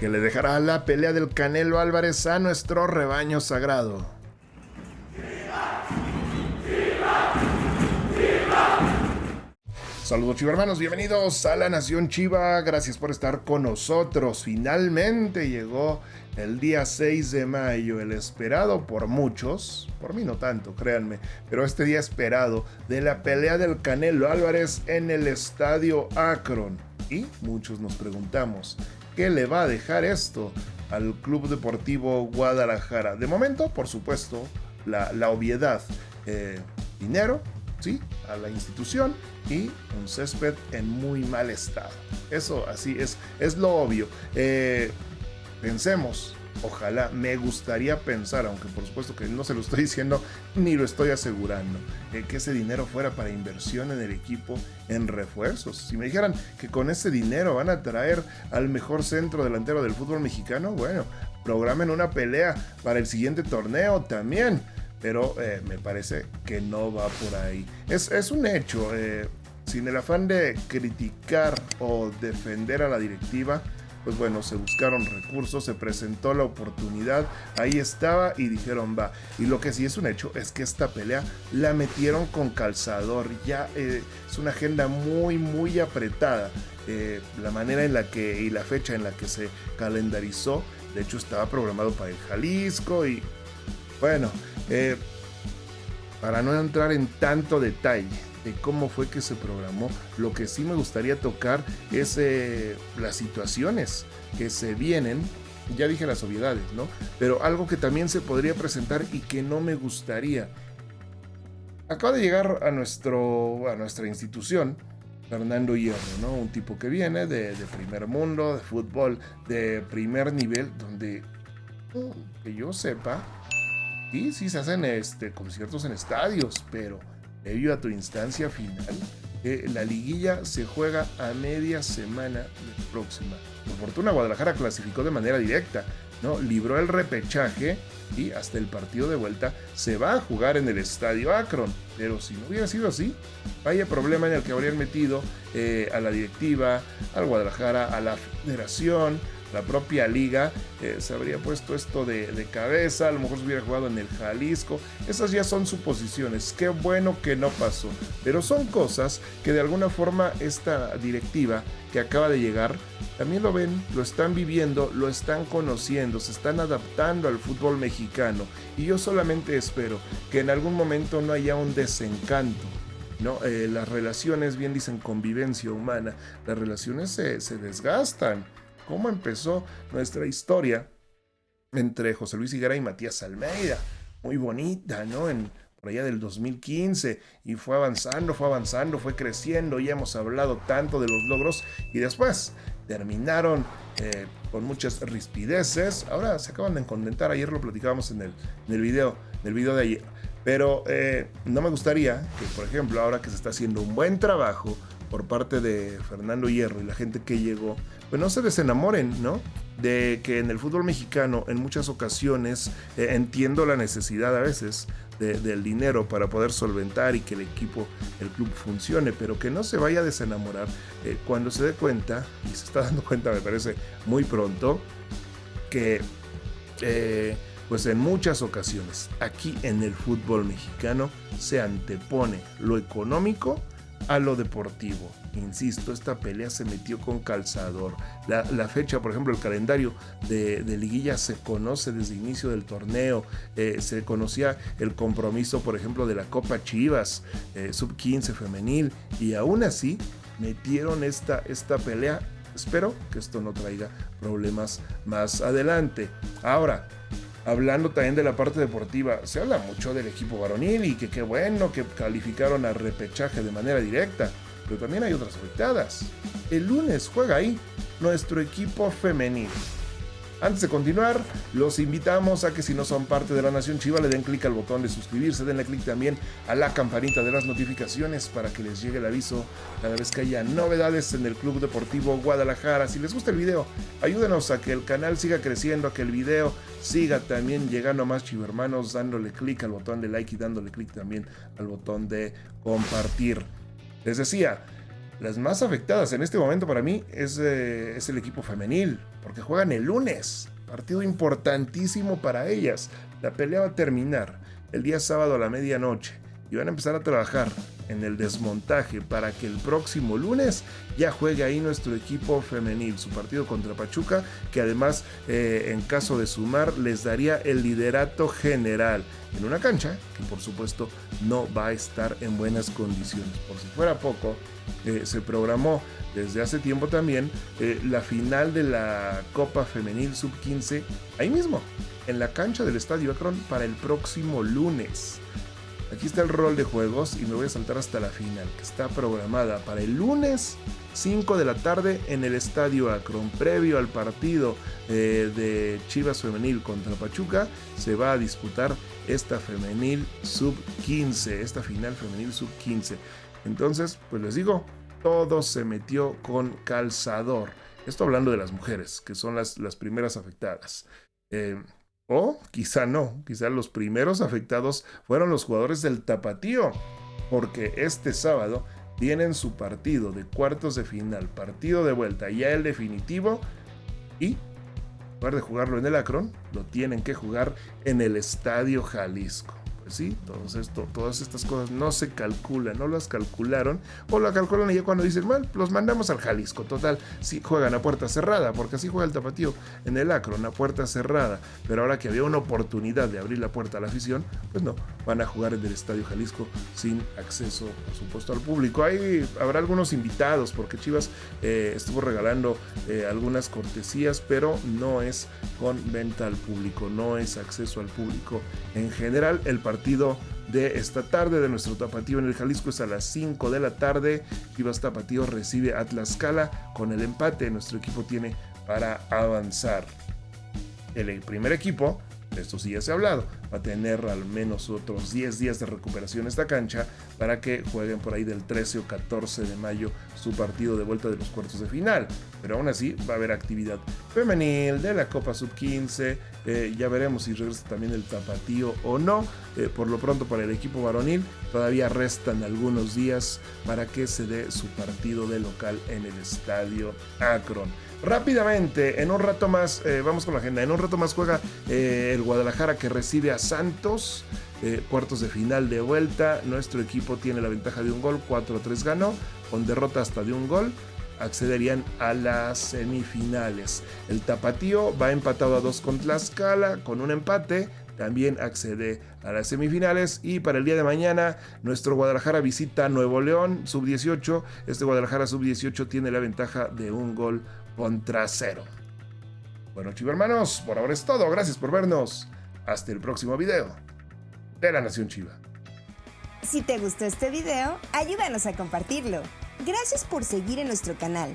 que le dejará la pelea del Canelo Álvarez a nuestro rebaño sagrado. Saludos Chiva hermanos, bienvenidos a la Nación Chiva, gracias por estar con nosotros. Finalmente llegó el día 6 de mayo, el esperado por muchos, por mí no tanto, créanme, pero este día esperado de la pelea del Canelo Álvarez en el estadio Akron. Y muchos nos preguntamos, ¿qué le va a dejar esto al Club Deportivo Guadalajara? De momento, por supuesto, la, obviedad, eh, dinero, ¿sí? A la institución y un césped en muy mal estado. Eso así es, es lo obvio. Eh, pensemos, ojalá, me gustaría pensar, aunque por supuesto que no se lo estoy diciendo ni lo estoy asegurando, eh, que ese dinero fuera para inversión en el equipo, en refuerzos. Si me dijeran que con ese dinero van a traer al mejor centro delantero del fútbol mexicano, bueno, programen una pelea para el siguiente torneo también pero eh, me parece que no va por ahí. Es, un hecho, eh, sin el afán de criticar o defender a la directiva, pues bueno, se buscaron recursos, se presentó la oportunidad, ahí estaba y dijeron va. Y lo que sí es un hecho es que esta pelea la metieron con calzador, ya eh, es una agenda muy, muy apretada. la manera en la que y la fecha en la que se calendarizó, de hecho estaba programado para el Jalisco y bueno, eh, para no entrar en tanto detalle de cómo fue que se programó, lo que sí me gustaría tocar es eh, las situaciones que se vienen. Ya dije las obviedades, ¿no? Pero algo que también se podría presentar y que no me gustaría. Acaba de llegar a, nuestro, a nuestra institución Fernando Hierro, ¿no? Un tipo que viene de, de primer mundo, de fútbol, de primer nivel, donde, que yo sepa, Sí, sí se hacen este, conciertos en estadios, pero debido a tu instancia final, eh, la liguilla se juega a media semana próxima. Por fortuna, Guadalajara clasificó de manera directa, ¿no? Libró el repechaje y hasta el partido de vuelta se va a jugar en el estadio Akron. Pero si no hubiera sido así, vaya problema en el que habrían metido eh, a la directiva, al Guadalajara, a la federación, la propia liga eh, se habría puesto esto de, cabeza, a lo mejor se hubiera jugado en el Jalisco. Esas ya son suposiciones. Qué bueno que no pasó. Pero son cosas que de alguna forma esta directiva que acaba de llegar también lo ven, lo están viviendo, lo están conociendo, se están adaptando al fútbol mexicano. Y yo solamente espero que en algún momento no haya un desencanto. ¿no? Eh, las relaciones, bien dicen convivencia humana, las relaciones se, se desgastan cómo empezó nuestra historia entre José Luis Higuera y Matías Almeida. Muy bonita, ¿no? En, por allá del 2015 y fue avanzando, fue avanzando, fue creciendo, ya hemos hablado tanto de los logros y después terminaron eh, con muchas rispideces, ahora se acaban de contentar, ayer lo platicábamos en el, video, video de ayer, pero eh, no me gustaría que por ejemplo ahora que se está haciendo un buen trabajo por parte de Fernando Hierro y la gente que llegó, pues no se desenamoren, ¿no? De que en el fútbol mexicano en muchas ocasiones eh, entiendo la necesidad a veces del dinero para poder solventar y que el equipo, el club funcione, pero que no se vaya a desenamorar eh, cuando se dé cuenta, y se está dando cuenta me parece muy pronto, que eh, pues en muchas ocasiones aquí en el fútbol mexicano se antepone lo económico a lo deportivo. Insisto, esta pelea se metió con calzador. La, fecha, por ejemplo, el calendario de, liguilla se conoce desde el inicio del torneo. Eh, se conocía el compromiso, por ejemplo, de la Copa Chivas, eh, sub 15 femenil. Y aún así metieron esta, esta pelea. Espero que esto no traiga problemas más adelante. Ahora, hablando también de la parte deportiva, se habla mucho del equipo varonil y que qué bueno que calificaron a repechaje de manera directa, pero también hay otras afectadas. El lunes juega ahí nuestro equipo femenil. Antes de continuar, los invitamos a que si no son parte de la Nación Chiva le den clic al botón de suscribirse, denle clic también a la campanita de las notificaciones para que les llegue el aviso cada vez que haya novedades en el Club Deportivo Guadalajara. Si les gusta el video, ayúdenos a que el canal siga creciendo, a que el video siga también llegando a más chivermanos, dándole clic al botón de like y dándole clic también al botón de compartir. Les decía, las más afectadas en este momento para mí es, eh, es el equipo femenil, porque juegan el lunes. Partido importantísimo para ellas. La pelea va a terminar el día sábado a la medianoche y van a empezar a trabajar en el desmontaje para que el próximo lunes ya juegue ahí nuestro equipo femenil, su partido contra Pachuca, que además eh, en caso de sumar les daría el liderato general en una cancha que por supuesto no va a estar en buenas condiciones. Por si fuera poco, eh, se programó desde hace tiempo también eh, la final de la Copa Femenil Sub-15 ahí mismo, en la cancha del Estadio Akron para el próximo lunes. Aquí está el rol de juegos y me voy a saltar hasta la final, que está programada para el lunes 5 de la tarde en el Estadio Akron. Previo al partido eh, de Chivas Femenil contra Pachuca, se va a disputar esta femenil sub-15, esta final femenil sub-15. Entonces, pues les digo, todo se metió con calzador. Esto hablando de las mujeres, que son las, las primeras afectadas. Eh, o quizá no, quizá los primeros afectados fueron los jugadores del Tapatío, porque este sábado tienen su partido de cuartos de final, partido de vuelta, ya el definitivo, y en lugar de jugarlo en el Akron, lo tienen que jugar en el Estadio Jalisco. Sí, todas estas cosas no se calculan, no las calcularon, o la calculan y ya cuando dicen, mal, los mandamos al Jalisco, total, sí juegan a puerta cerrada, porque así juega el tapatío en el Acron, a puerta cerrada, pero ahora que había una oportunidad de abrir la puerta a la afición, pues no, van a jugar en el Estadio Jalisco sin acceso, por supuesto, al público. Ahí habrá algunos invitados, porque Chivas eh, estuvo regalando eh, algunas cortesías, pero no es con venta al público, no es acceso al público. En general, el partido de esta tarde de nuestro tapatío en el Jalisco es a las 5 de la tarde. Chivas Tapatío recibe a Tlaxcala con el empate. Nuestro equipo tiene para avanzar. El primer equipo, esto sí ya se ha hablado, va a tener al menos otros 10 días de recuperación esta cancha para que jueguen por ahí del 13 o 14 de mayo su partido de vuelta de los cuartos de final. Pero aún así va a haber actividad femenil de la Copa Sub-15, eh, ya veremos si regresa también el tapatío o no. Eh, por lo pronto para el equipo varonil todavía restan algunos días para que se dé su partido de local en el estadio Akron. Rápidamente, en un rato más, eh, vamos con la agenda, en un rato más juega el Guadalajara que recibe a Santos. cuartos de final de vuelta, nuestro equipo tiene la ventaja de un gol, 4-3 ganó, con derrota hasta de un gol accederían a las semifinales. El Tapatío va empatado a dos con Tlaxcala con un empate. También accede a las semifinales y para el día de mañana nuestro Guadalajara visita Nuevo León, sub-18. Este Guadalajara sub-18 tiene la ventaja de un gol contra cero. Bueno, chivo hermanos, por ahora es todo. Gracias por vernos. Hasta el próximo video de la Nación Chiva. Si te gustó este video, ayúdanos a compartirlo. Gracias por seguir en nuestro canal.